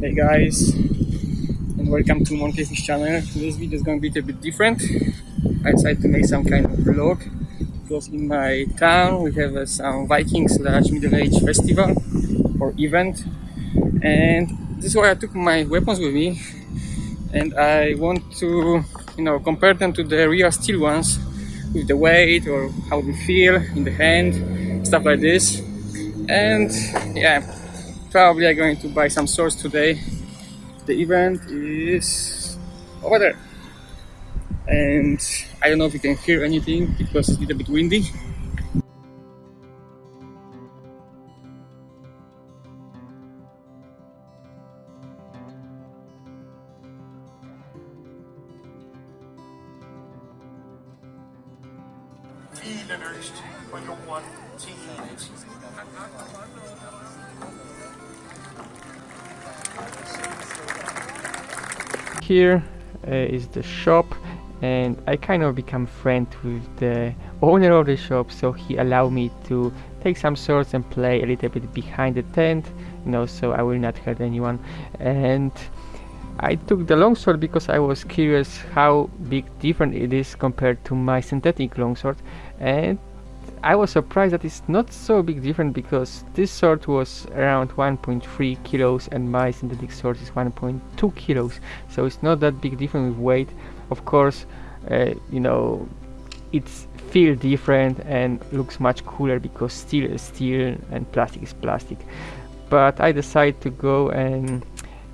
Hey guys, and welcome to Monkey Fish channel. Today's video is going to be a bit different. I decided to make some kind of vlog. Because in my town. We have uh, some Viking slash Middle Age festival or event, and this is why I took my weapons with me, and I want to, you know, compare them to the real steel ones with the weight or how they feel in the hand, stuff like this, and yeah probably I'm going to buy some swords today. The event is over there. And I don't know if you can hear anything because it's a little bit windy. Here uh, is the shop and I kind of become friend with the owner of the shop so he allowed me to take some swords and play a little bit behind the tent you know so I will not hurt anyone. And I took the longsword because I was curious how big different it is compared to my synthetic longsword and I was surprised that it's not so big different because this sword was around 1.3 kilos and my synthetic sword is 1.2 kilos. So it's not that big difference with weight. Of course uh, you know it's feel different and looks much cooler because steel is steel and plastic is plastic. But I decided to go and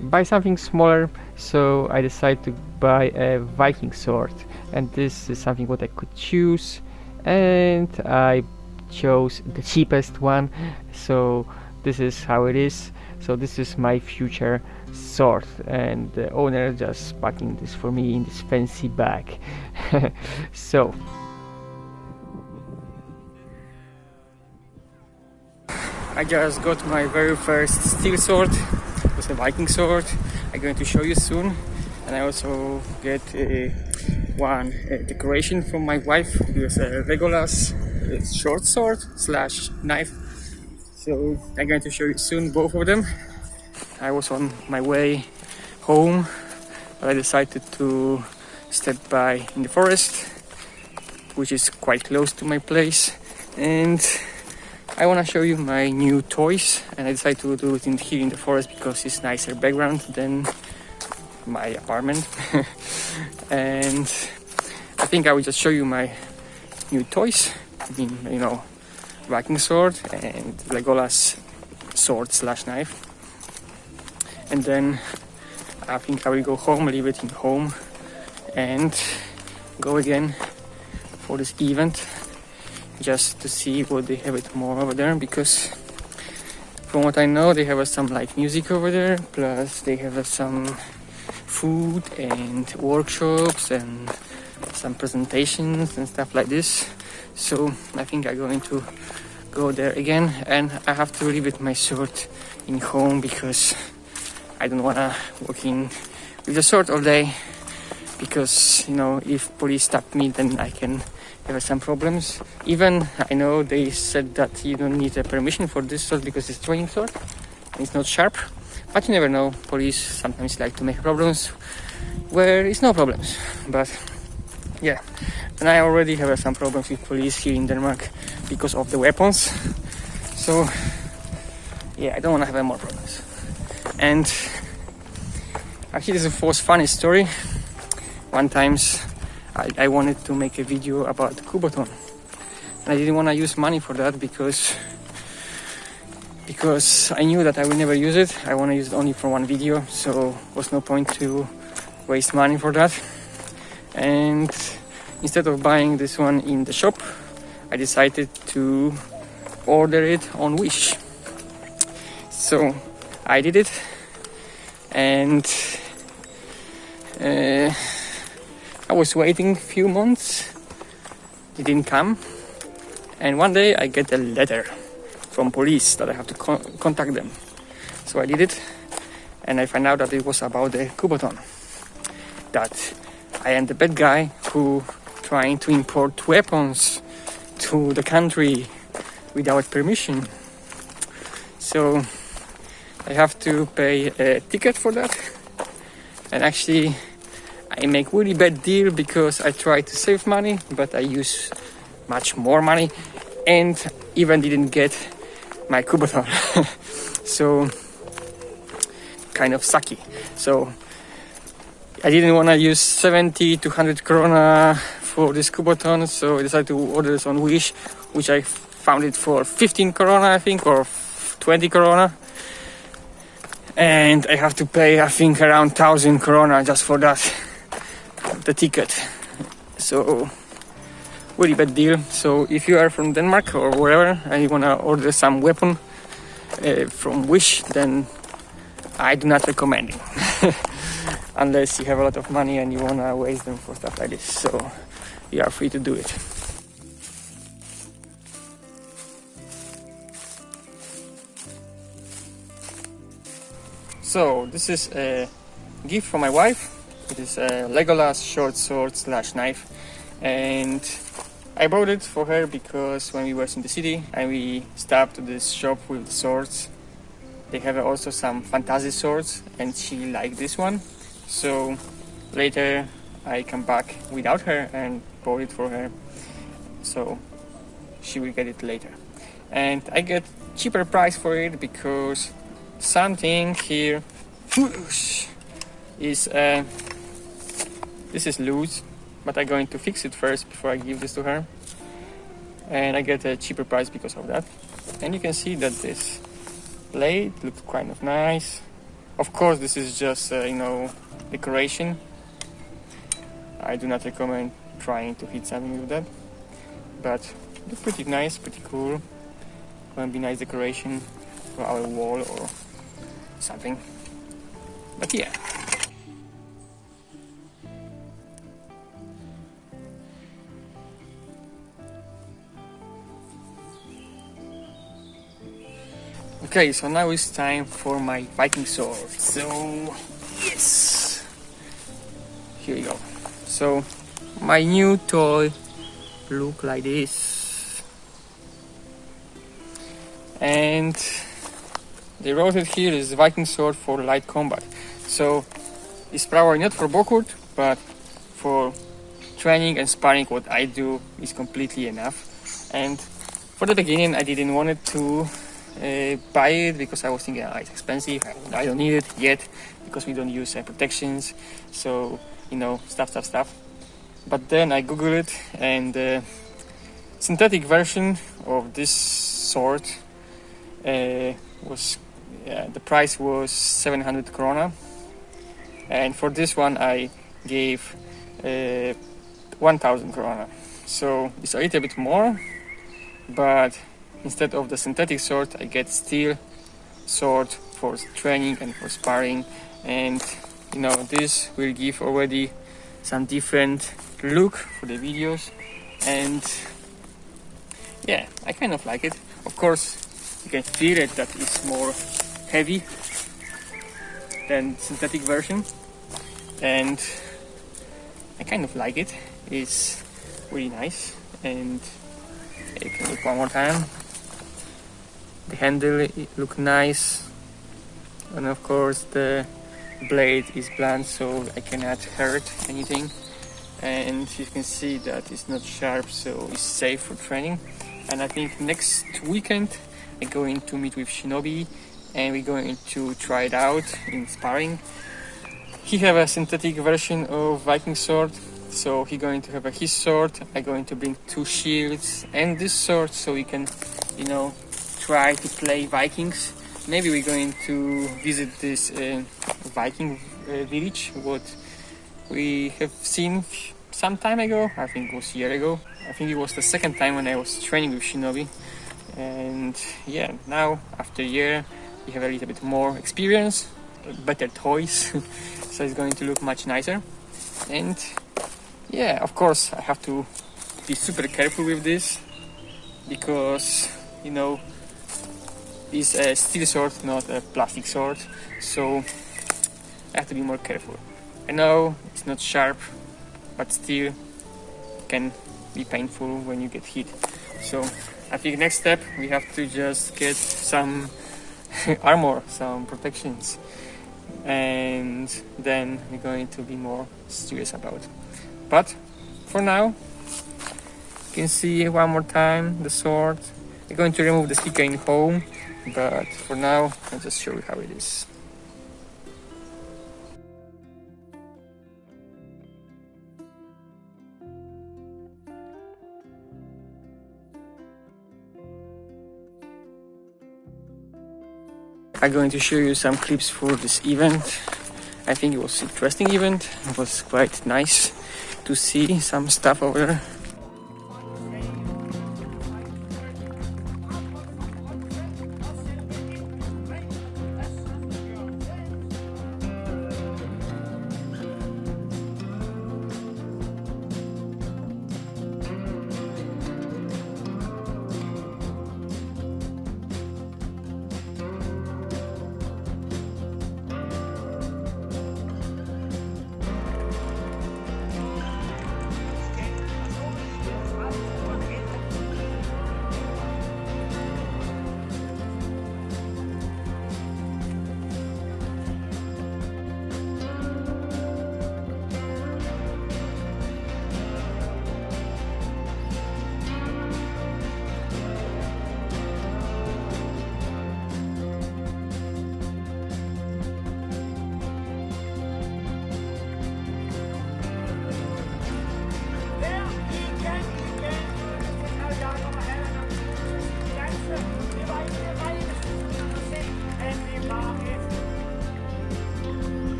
buy something smaller so I decided to buy a Viking sword. And this is something what I could choose and I chose the cheapest one. So this is how it is. So this is my future sword. And the owner just packing this for me in this fancy bag. So. I just got my very first steel sword. It was a Viking sword. I'm going to show you soon and I also get one decoration from my wife it was a Legolas short sword slash knife. So I'm going to show you soon both of them. I was on my way home but I decided to step by in the forest which is quite close to my place. And I want to show you my new toys and I decided to do it in here in the forest because it's nicer background than my apartment. And I think I will just show you my new toys. You know Viking sword and Legolas sword slash knife. And then I think I will go home leave it in home and go again for this event just to see what they have it more over there because from what I know they have some like music over there plus they have some food and workshops and some presentations and stuff like this. So I think I'm going to go there again. And I have to leave it my sword in home because I don't wanna walk in with the sword all day. Because you know if police stop me then I can have some problems. Even I know they said that you don't need a permission for this sword because it's training sword it's not sharp but you never know. Police sometimes like to make problems where it's no problems. But yeah. And I already have uh, some problems with police here in Denmark because of the weapons. So yeah I don't want to have any more problems. And uh, actually this was a funny story. One times I, I wanted to make a video about Kubotan and I didn't want to use money for that because because I knew that I will never use it. I want to use it only for one video, so was no point to waste money for that. And instead of buying this one in the shop, I decided to order it on Wish. So I did it, and uh, I was waiting a few months. It didn't come, and one day I get a letter from police that I have to con contact them. So I did it and I find out that it was about the Kubotan. That I am the bad guy who trying to import weapons to the country without permission. So I have to pay a ticket for that and actually I make really bad deal because I try to save money but I use much more money and even didn't get my Kubotan so kind of sucky. So I didn't want to use 70 to 100 krona for this Kubotan so I decided to order this on Wish which I found it for 15 krona I think or 20 krona. And I have to pay I think around 1000 krona just for that the ticket. So really bad deal? So if you are from Denmark or wherever and you wanna order some weapon uh, from Wish then I do not recommend it. Unless you have a lot of money and you wanna waste them for stuff like this. So you are free to do it. So this is a gift for my wife. It is a Legolas short sword slash knife. And I bought it for her because when we were in the city and we stopped to this shop with the swords they have also some fantasy swords and she liked this one. So later I come back without her and bought it for her. So she will get it later. And I get cheaper price for it because something here is uh, this is loose but I'm going to fix it first before I give this to her. And I get a cheaper price because of that. And you can see that this plate looks kind of nice. Of course this is just uh, you know decoration. I do not recommend trying to hit something with that. But it's pretty nice pretty cool. Gonna be nice decoration for our wall or something. But yeah. Okay, so now it's time for my Viking sword. So, yes! Here we go. So, my new toy look like this. And they wrote it here is Viking sword for light combat. So it's probably not for Buhurt, but for training and sparring what I do is completely enough. And for the beginning I didn't want it to uh, buy it because I was thinking oh, it's expensive, I don't need it yet because we don't use uh, protections, so you know, stuff, stuff, stuff. But then I googled it and uh, synthetic version of this sword uh, was the price was 700 krona. And for this one I gave uh, 1000 krona. So it's a little bit more but instead of the synthetic sword I get steel sword for training and for sparring. And you know this will give already some different look for the videos. And yeah I kind of like it. Of course you can feel it that it's more heavy than synthetic version. And I kind of like it. It's really nice. And you can look one more time the handle look nice and of course the blade is blunt so I cannot hurt anything and you can see that it's not sharp so it's safe for training and I think next weekend I'm going to meet with Shinobi and we're going to try it out in sparring. He have a synthetic version of Viking sword, so he going to have a his sword. I'm going to bring two shields and this sword, so we can, you know, try to play Vikings. Maybe we're going to visit this uh, Viking uh, village, what we have seen some time ago. I think it was a year ago. I think it was the second time when I was training with Shinobi. And yeah, now after a year, you have a little bit more experience, better toys, so it's going to look much nicer. And yeah, of course, I have to be super careful with this because you know it's a steel sword, not a plastic sword, so I have to be more careful. I know it's not sharp, but still can be painful when you get hit. So I think next step we have to just get some armor, some protections, and then we're going to be more serious about. But for now, you can see one more time the sword. We're going to remove the sticker in home, but for now, I'll just show you how it is. I'm going to show you some clips for this event. I think it was interesting event. It was quite nice to see some stuff over there.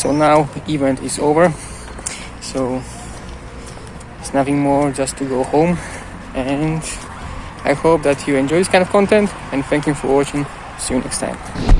So now event is over. So it's nothing more just to go home. And I hope that you enjoy this kind of content and thank you for watching. See you next time